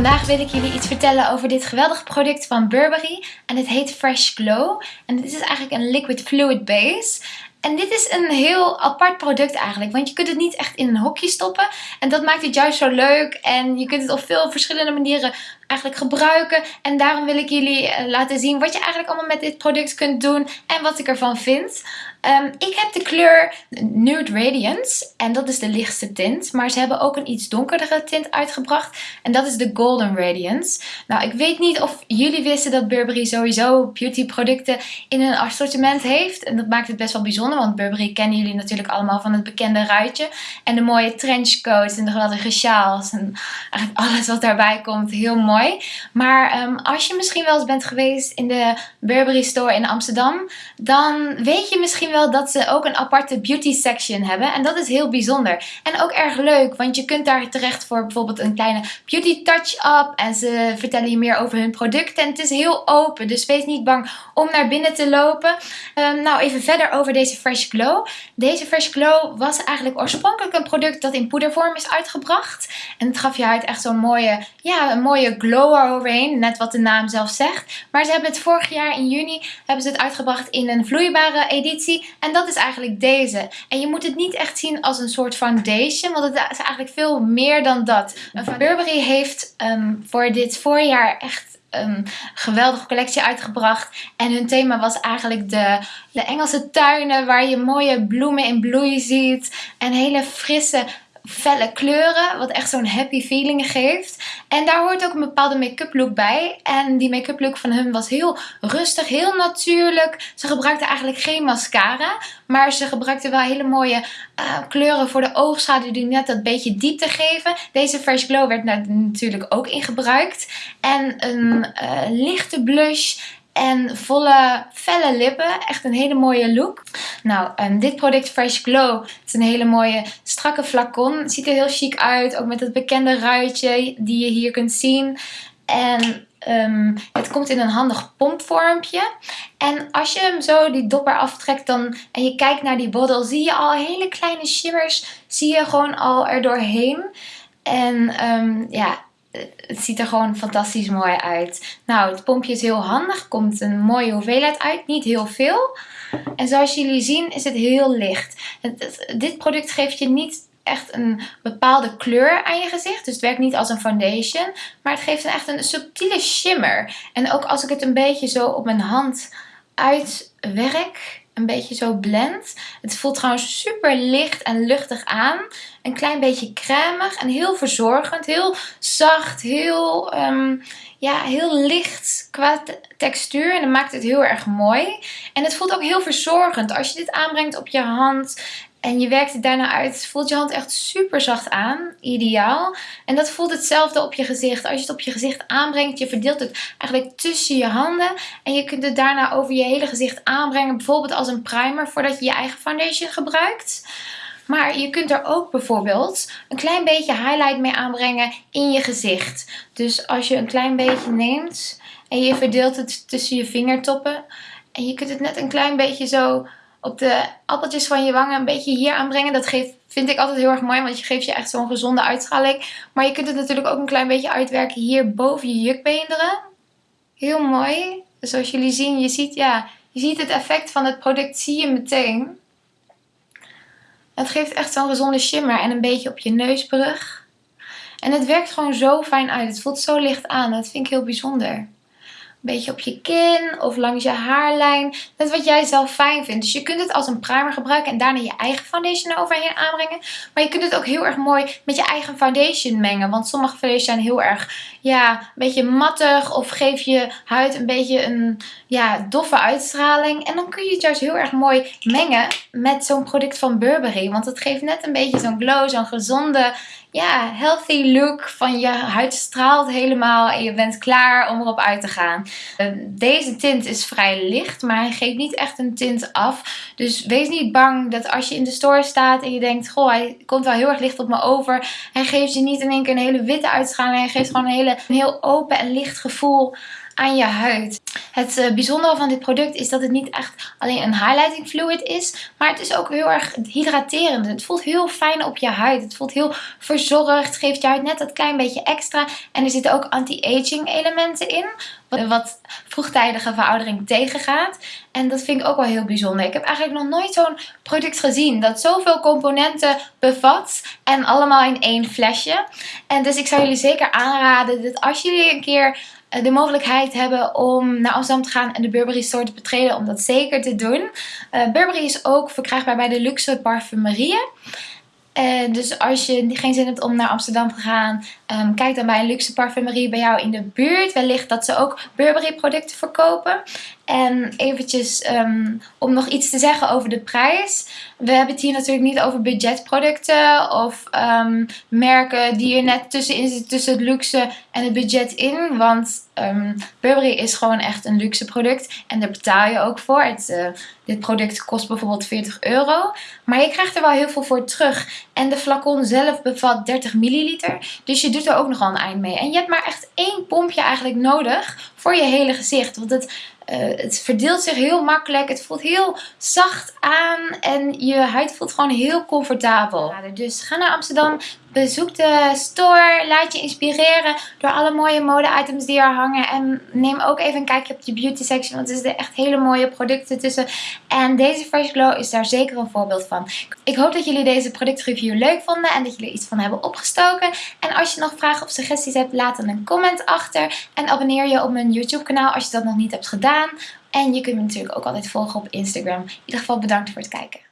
Vandaag wil ik jullie iets vertellen over dit geweldige product van Burberry. En het heet Fresh Glow. En dit is eigenlijk een liquid fluid base. En dit is een heel apart product eigenlijk, want je kunt het niet echt in een hokje stoppen. En dat maakt het juist zo leuk en je kunt het op veel verschillende manieren eigenlijk gebruiken. En daarom wil ik jullie eh, laten zien wat je eigenlijk allemaal met dit product kunt doen en wat ik ervan vind. Um, ik heb de kleur Nude Radiance en dat is de lichtste tint. Maar ze hebben ook een iets donkerdere tint uitgebracht en dat is de Golden Radiance. Nou, ik weet niet of jullie wisten dat Burberry sowieso beauty producten in een assortiment heeft. En dat maakt het best wel bijzonder, want Burberry kennen jullie natuurlijk allemaal van het bekende ruitje. En de mooie trenchcoats en de geweldige sjaals en eigenlijk alles wat daarbij komt. Heel mooi. Maar um, als je misschien wel eens bent geweest in de Burberry store in Amsterdam, dan weet je misschien wel dat ze ook een aparte beauty section hebben. En dat is heel bijzonder. En ook erg leuk, want je kunt daar terecht voor bijvoorbeeld een kleine beauty touch-up. En ze vertellen je meer over hun producten. En het is heel open, dus wees niet bang om naar binnen te lopen. Um, nou, even verder over deze Fresh Glow. Deze Fresh Glow was eigenlijk oorspronkelijk een product dat in poedervorm is uitgebracht. En het gaf je uit echt zo'n mooie, ja, een mooie glow eroverheen. Net wat de naam zelf zegt. Maar ze hebben het vorig jaar in juni hebben ze het uitgebracht in een vloeibare editie. En dat is eigenlijk deze. En je moet het niet echt zien als een soort foundation. Want het is eigenlijk veel meer dan dat. Burberry heeft um, voor dit voorjaar echt een geweldige collectie uitgebracht. En hun thema was eigenlijk de, de Engelse tuinen waar je mooie bloemen in bloei ziet. En hele frisse felle kleuren, wat echt zo'n happy feeling geeft. En daar hoort ook een bepaalde make-up look bij. En die make-up look van hun was heel rustig, heel natuurlijk. Ze gebruikten eigenlijk geen mascara, maar ze gebruikten wel hele mooie uh, kleuren voor de oogschaduw die net dat beetje diepte geven. Deze Fresh Glow werd natuurlijk ook in gebruikt. En een uh, lichte blush en volle, felle lippen. Echt een hele mooie look. Nou, um, dit product Fresh Glow. Het is een hele mooie strakke flacon. Ziet er heel chic uit. Ook met het bekende ruitje die je hier kunt zien. En um, het komt in een handig pompvormpje. En als je hem zo die dopper aftrekt dan, en je kijkt naar die bottle, zie je al hele kleine shimmers. Zie je gewoon al er doorheen. En um, ja, het ziet er gewoon fantastisch mooi uit. Nou, het pompje is heel handig. Komt een mooie hoeveelheid uit. Niet heel veel. En zoals jullie zien is het heel licht. dit product geeft je niet echt een bepaalde kleur aan je gezicht. Dus het werkt niet als een foundation. Maar het geeft echt een subtiele shimmer. En ook als ik het een beetje zo op mijn hand uitwerk een beetje zo blend. Het voelt trouwens super licht en luchtig aan. Een klein beetje cremig en heel verzorgend. Heel zacht, heel, um, ja, heel licht qua textuur. En dat maakt het heel erg mooi. En het voelt ook heel verzorgend. Als je dit aanbrengt op je hand en je werkt het daarna uit, voelt je hand echt super zacht aan. Ideaal. En dat voelt hetzelfde op je gezicht. Als je het op je gezicht aanbrengt, je verdeelt het eigenlijk tussen je handen. En je kunt het daarna over je hele gezicht aanbrengen. Bijvoorbeeld als een primer voordat je je eigen foundation gebruikt. Maar je kunt er ook bijvoorbeeld een klein beetje highlight mee aanbrengen in je gezicht. Dus als je een klein beetje neemt en je verdeelt het tussen je vingertoppen. En je kunt het net een klein beetje zo op de appeltjes van je wangen een beetje hier aanbrengen. Dat geeft, vind ik altijd heel erg mooi, want je geeft je echt zo'n gezonde uitstraling. Maar je kunt het natuurlijk ook een klein beetje uitwerken hier boven je jukbeenderen. Heel mooi. Dus zoals jullie zien, je ziet, ja, je ziet het effect van het product zie je meteen. Het geeft echt zo'n gezonde shimmer en een beetje op je neusbrug. En het werkt gewoon zo fijn uit. Het voelt zo licht aan. Dat vind ik heel bijzonder beetje op je kin of langs je haarlijn. Net wat jij zelf fijn vindt. Dus je kunt het als een primer gebruiken en daarna je eigen foundation overheen aanbrengen. Maar je kunt het ook heel erg mooi met je eigen foundation mengen. Want sommige foundations zijn heel erg ja, een beetje mattig of geef je huid een beetje een ja, doffe uitstraling. En dan kun je het juist heel erg mooi mengen met zo'n product van Burberry. Want het geeft net een beetje zo'n glow, zo'n gezonde ja, healthy look van je huid straalt helemaal en je bent klaar om erop uit te gaan. Eh, deze tint is vrij licht, maar hij geeft niet echt een tint af. Dus wees niet bang dat als je in de store staat en je denkt, goh, hij komt wel heel erg licht op me over. Hij geeft je niet in één keer een hele witte uitstraling. Hij geeft gewoon een, hele, een heel open en licht gevoel aan je huid. Het uh, bijzondere van dit product is dat het niet echt alleen een highlighting fluid is. Maar het is ook heel erg hydraterend. Het voelt heel fijn op je huid. Het voelt heel verzorgd. Geeft je huid net dat klein beetje extra. En er zitten ook anti-aging elementen in. Wat vroegtijdige veroudering tegengaat. En dat vind ik ook wel heel bijzonder. Ik heb eigenlijk nog nooit zo'n product gezien. Dat zoveel componenten bevat. En allemaal in één flesje. En dus ik zou jullie zeker aanraden dat als jullie een keer eh, de mogelijkheid hebben om naar Amsterdam te gaan en de Burberry store te betreden, om dat zeker te doen. Uh, Burberry is ook verkrijgbaar bij de luxe parfumerieën. Uh, dus als je geen zin hebt om naar Amsterdam te gaan, um, kijk dan bij een luxe parfumerie bij jou in de buurt. Wellicht dat ze ook Burberry producten verkopen. En eventjes um, om nog iets te zeggen over de prijs. We hebben het hier natuurlijk niet over budgetproducten of um, merken die er net tussenin zitten tussen het luxe en het budget in. Want um, Burberry is gewoon echt een luxe product en daar betaal je ook voor. Het, uh, dit product kost bijvoorbeeld 40 euro. Maar je krijgt er wel heel veel voor terug. En de flacon zelf bevat 30 milliliter. Dus je doet er ook nogal een eind mee. En je hebt maar echt één pompje eigenlijk nodig voor je hele gezicht. Want het het verdeelt zich heel makkelijk. Het voelt heel zacht aan. En je huid voelt gewoon heel comfortabel. Dus ga naar Amsterdam. Bezoek de store. Laat je inspireren door alle mooie mode-items die er hangen. En neem ook even een kijkje op de beauty section. Want er zitten echt hele mooie producten tussen. En deze Fresh Glow is daar zeker een voorbeeld van. Ik hoop dat jullie deze productreview leuk vonden. En dat jullie iets van hebben opgestoken. En als je nog vragen of suggesties hebt, laat dan een comment achter. En abonneer je op mijn YouTube kanaal als je dat nog niet hebt gedaan. En je kunt me natuurlijk ook altijd volgen op Instagram. In ieder geval bedankt voor het kijken.